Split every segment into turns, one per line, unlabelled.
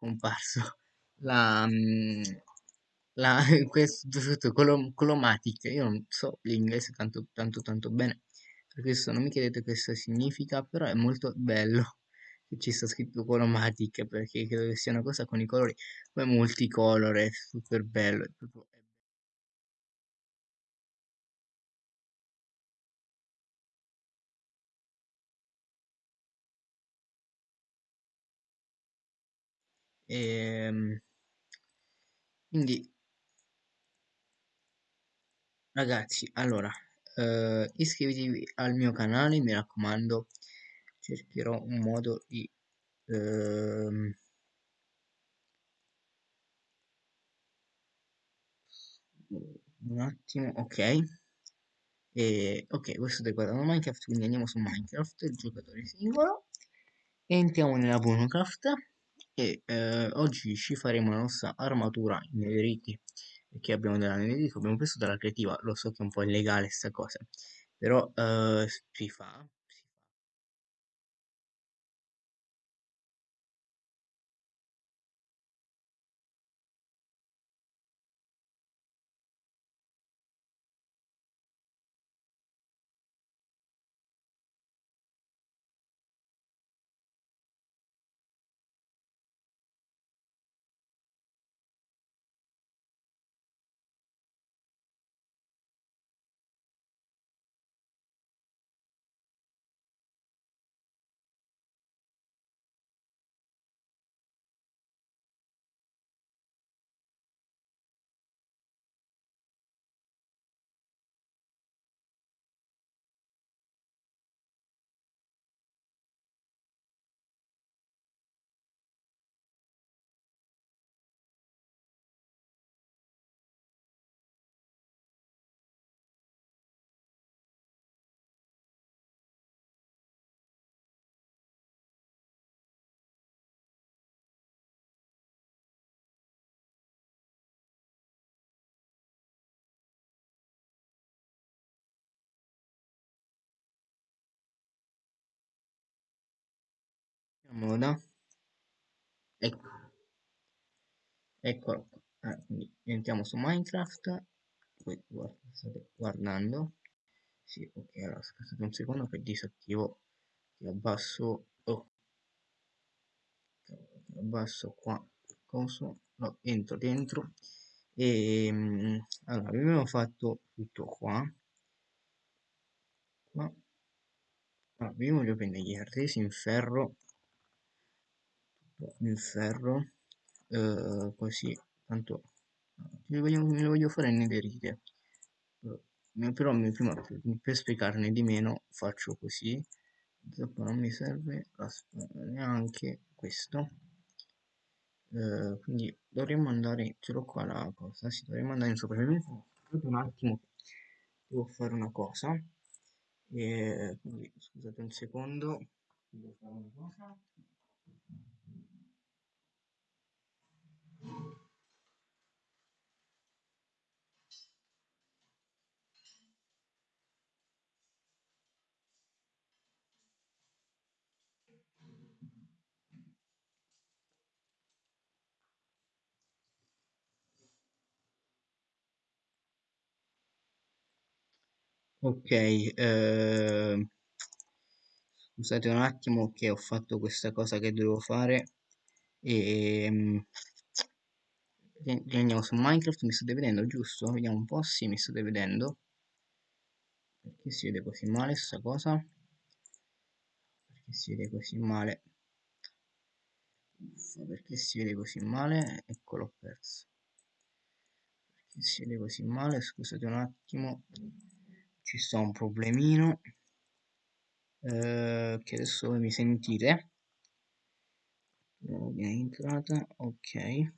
comparso la, mm, la questo sotto colom Colomatic, io non so l'inglese tanto tanto tanto bene, per questo non mi chiedete cosa significa, però è molto bello che ci sta scritto Colomatic, perché credo che sia una cosa con i colori. Come multicolore, super bello, è proprio è Ehm, quindi ragazzi, allora, eh, iscrivetevi al mio canale, mi raccomando, cercherò un modo di... ehm, un attimo, ok. E, ok, voi state guardando Minecraft, quindi andiamo su Minecraft, il giocatore singolo. Entriamo nella Bonecraft e eh, oggi ci faremo la nostra armatura in netherite perché abbiamo della netherite, abbiamo preso dalla creativa, lo so che è un po' illegale sta cosa, però eh, si fa, Moda. Ecco, eccolo qua. Ah, quindi entriamo su Minecraft, poi guarda, state guardando. Sì, ok, allora aspettate un secondo che disattivo, ti abbasso, oh, ti abbasso qua, coso, no, entro dentro. E mm, allora abbiamo fatto tutto qua, qua, allora, io voglio prendere gli artesi in ferro, in ferro, eh, così, tanto, me lo voglio, me voglio fare in netherite, eh, però prima, per spiegarne di meno faccio così, dopo non mi serve neanche questo. Eh, quindi dovremmo andare ce l'ho qua la cosa sì, dovremmo andare in aspettate un attimo devo fare una cosa. E quindi scusate un secondo. Devo fare una cosa ok eh, scusate un attimo che ho fatto questa cosa che dovevo fare. E mm, andiamo su Minecraft mi state vedendo giusto? vediamo un po' sì mi state vedendo. Perché si vede così male sta cosa? Perché si vede così male? Uffa, perché si vede così male? Ecco l'ho perso. Perché si vede così male? Scusate un attimo ci sta un problemino eh, che adesso mi sentite viene entrata ok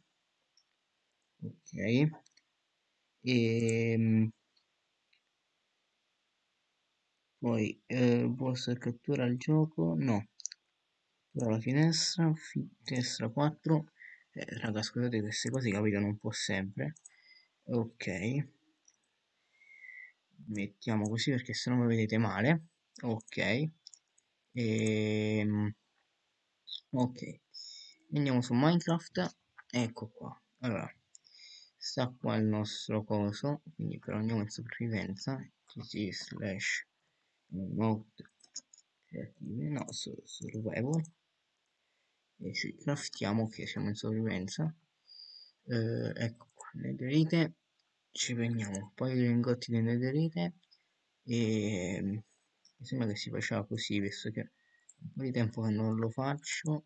ok e poi eh, vostra cattura al gioco? No Apro la finestra finestra 4 eh, raga scusate queste cose capitano un po' sempre ok mettiamo così perché se no mi vedete male. Ok. E ok. Andiamo su Minecraft. Ecco qua. Allora sta qua il nostro coso. Quindi però andiamo in sopravvivenza. Tc slash mode creative. No su, survival. E ci craftiamo che siamo in sopravvivenza. Eh, ecco qua. Netherite ci prendiamo un paio di lingotti di netherite e mi sembra che si faceva così visto che un po' di tempo che non lo faccio.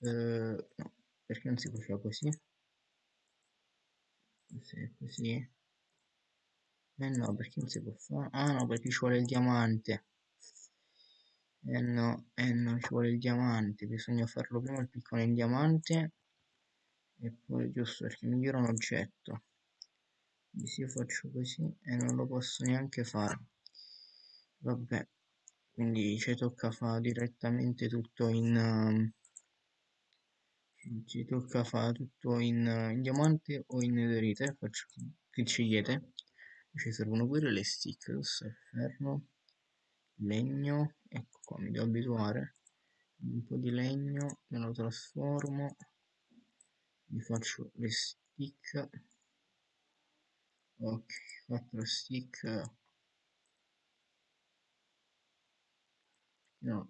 Eh, no perché non si faceva così? Così così? Eh no perché non si può fare ah no perché ci vuole il diamante. Eh no eh no ci vuole il diamante. Bisogna farlo prima il piccone in diamante e poi giusto perché migliora un oggetto se io faccio così e non lo posso neanche fare. Vabbè quindi ci tocca fare direttamente tutto in um, ci tocca fare tutto in, uh, in diamante o in netherite faccio che scegliete ci servono pure le stick questo è ferro legno ecco qua mi devo abituare. Un po' di legno me lo trasformo mi faccio le stick ok 4 stick. No.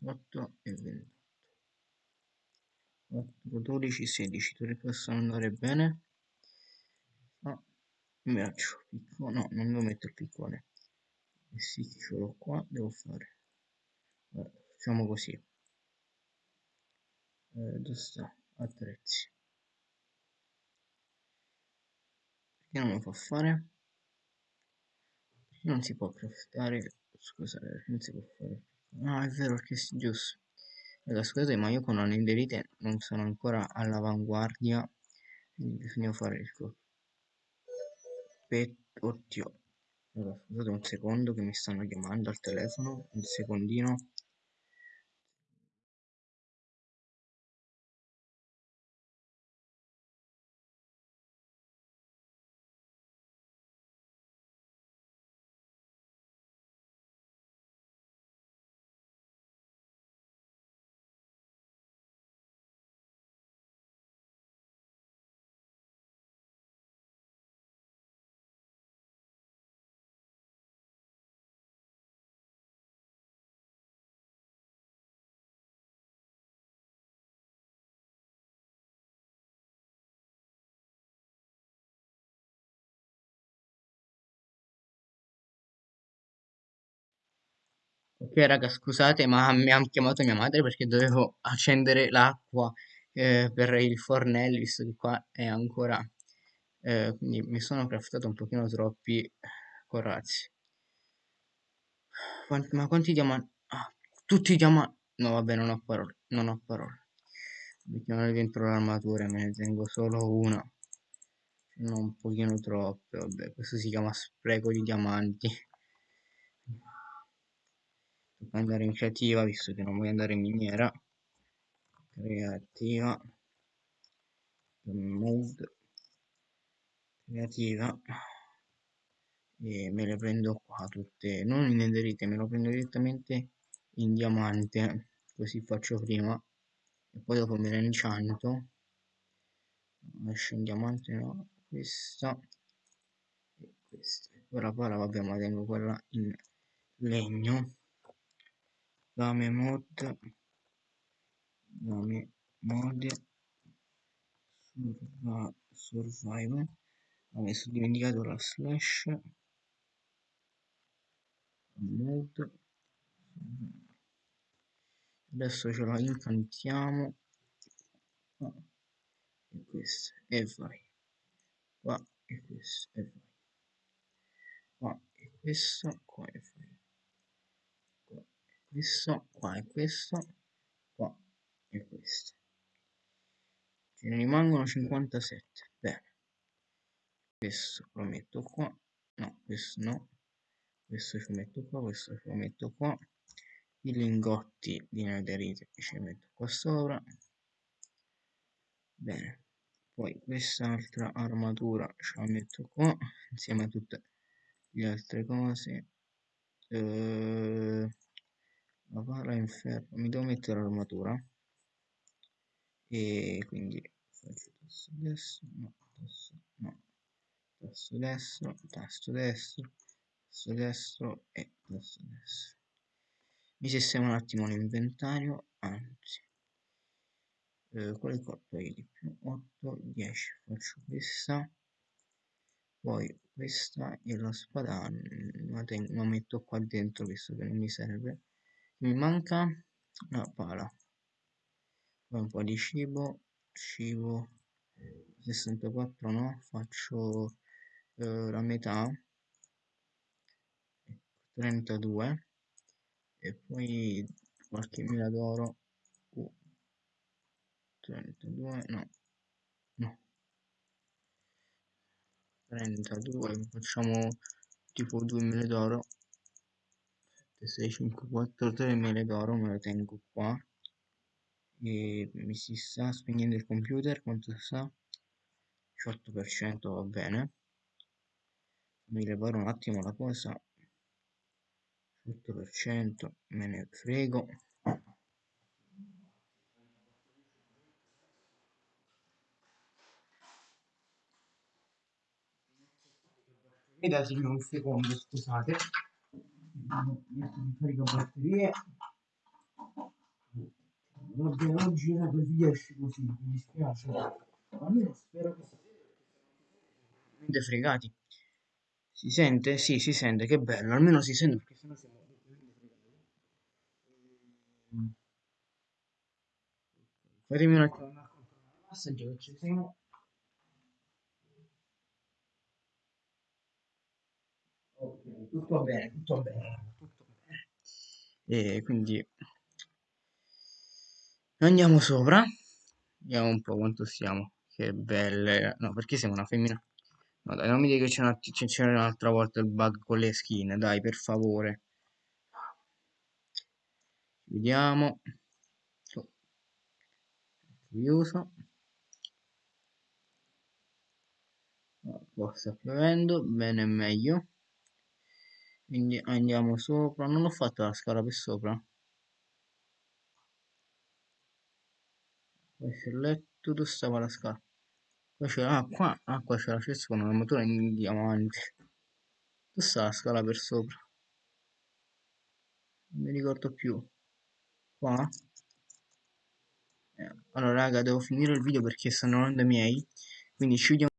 28 e 28 4 12 16 tutti possono andare bene. No mi faccio piccone no non devo mettere piccone. E sì ce l'ho qua devo fare. Allora, facciamo così. Eh, dove sta attrezzi. Perché non lo fa fare? Non si può craftare? Scusate non si può fare. No è vero perché è giusto. Allora, scusate ma io con la netherite non sono ancora all'avanguardia quindi bisogna fare il co. Pet... oddio. Allora, scusate un secondo che mi stanno chiamando al telefono un secondino Ok raga, scusate, ma mi ha chiamato mia madre perché dovevo accendere l'acqua eh, per il fornello, visto che qua è ancora... eh, quindi mi sono craftato un pochino troppi corazzi. Quanti- ma quanti diamanti? Ah, tutti i diamanti... No, vabbè, non ho parole, non ho parole. Mettiamole dentro l'armatura, me ne tengo solo una. Non un pochino troppe, vabbè, questo si chiama spreco di diamanti. Andare in creativa, visto che non voglio andare in miniera. Creativa. Mode. Creativa. E me le prendo qua tutte, non in netherite, me lo prendo direttamente in diamante. Così faccio prima. E poi dopo me ne incianto. Esce in diamante, no? Questa. E questa. Ora poi vabbè, ma tengo quella in legno game mode game mode survival survival. Ho messo dimenticato la slash. Mode adesso ce la incantiamo. E questo e vai. Qua e questo e vai. Qua e questo qua e vai questo qua e questo qua e questo. Ce ne rimangono 57 bene. Questo lo metto qua. No questo no. Questo ci metto qua questo ci metto qua. I lingotti di netherite ci metto qua sopra. Bene. Poi quest'altra armatura ce la metto qua insieme a tutte le altre cose. Eh, il ferro. Mi devo mettere l'armatura. E quindi faccio tasto destro no tasto no. Tasto destro tasto destro tasto destro e tasto destro. Mi sistemo un attimo l'inventario anzi. Eh, quale poi di più? 8 10 faccio questa. Poi questa e la spada la, tengo, la metto qua dentro visto che non mi serve mi manca? La pala. Un po' di cibo cibo 64 no? Faccio eh, la metà. 32 ecco, e poi qualche mila d'oro. Uh, 32 no. No. 32 facciamo tipo 2 mele d'oro 6 5 4 3 mele d'oro me lo tengo qua. E mi si sta spegnendo il computer quanto sta 18% va bene. Mi riparo un attimo la cosa. 8% me ne frego. Datemi un secondo scusate carica batterie oggi, oggi non riesce così mi dispiace almeno spero che si sente fregati si sente? Sì, si sente, che bello, almeno si sente perché sennò siamo Fatemi un attimo una il massaggio che ci siamo. Ok, tutto bene, tutto bene. E quindi andiamo sopra, vediamo un po' quanto siamo. Che belle, no, perché siamo una femmina? No, dai, non mi dica che c'era un'altra volta il bug con le skin, dai, per favore. Vediamo. Oh. Chiuso. Oh, sta piovendo, bene meglio. Quindi andiamo sopra. Non ho fatto la scala per sopra. Poi c'è il letto, dove stava la scala? Qua c'era, ah qua, ah qua c'è la cesta con motura in diamante. Dove sta la scala per sopra? Non mi ricordo più. Qua? Eh, allora raga, devo finire il video perché stanno andando miei. Quindi ci vediamo.